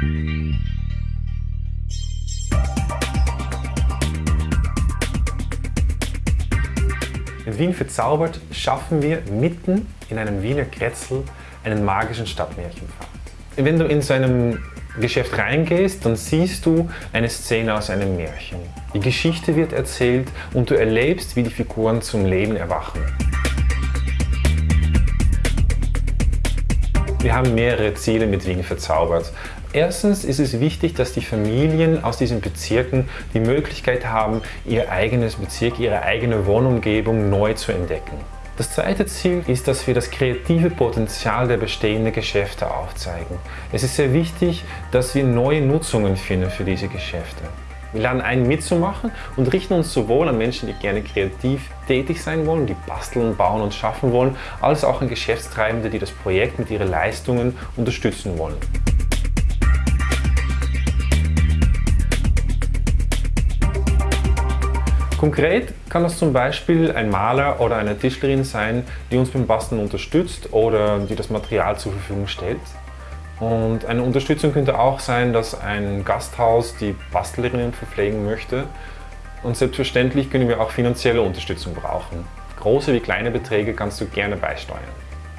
Mit Wien verzaubert schaffen wir mitten in einem Wiener Kretzel einen magischen Stadtmärchenpfad. Wenn du in so einem Geschäft reingehst, dann siehst du eine Szene aus einem Märchen. Die Geschichte wird erzählt und du erlebst, wie die Figuren zum Leben erwachen. Wir haben mehrere Ziele mit Wien verzaubert. Erstens ist es wichtig, dass die Familien aus diesen Bezirken die Möglichkeit haben, ihr eigenes Bezirk, ihre eigene Wohnumgebung neu zu entdecken. Das zweite Ziel ist, dass wir das kreative Potenzial der bestehenden Geschäfte aufzeigen. Es ist sehr wichtig, dass wir neue Nutzungen finden für diese Geschäfte. Wir laden ein mitzumachen und richten uns sowohl an Menschen, die gerne kreativ tätig sein wollen, die basteln, bauen und schaffen wollen, als auch an Geschäftstreibende, die das Projekt mit ihren Leistungen unterstützen wollen. Konkret kann das zum Beispiel ein Maler oder eine Tischlerin sein, die uns beim Basteln unterstützt oder die das Material zur Verfügung stellt. Und eine Unterstützung könnte auch sein, dass ein Gasthaus die Bastlerinnen verpflegen möchte. Und selbstverständlich können wir auch finanzielle Unterstützung brauchen. Große wie kleine Beträge kannst du gerne beisteuern.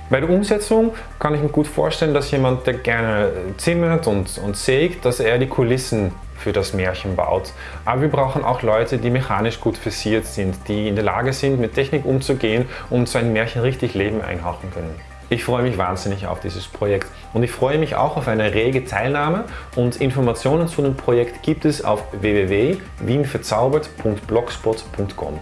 Bei der Umsetzung kann ich mir gut vorstellen, dass jemand, der gerne zimmert und, und sägt, dass er die Kulissen für das Märchen baut. Aber wir brauchen auch Leute, die mechanisch gut versiert sind, die in der Lage sind, mit Technik umzugehen und so ein Märchen richtig Leben einhauchen können. Ich freue mich wahnsinnig auf dieses Projekt und ich freue mich auch auf eine rege Teilnahme und Informationen zu dem Projekt gibt es auf www.wienverzaubert.blogspot.com.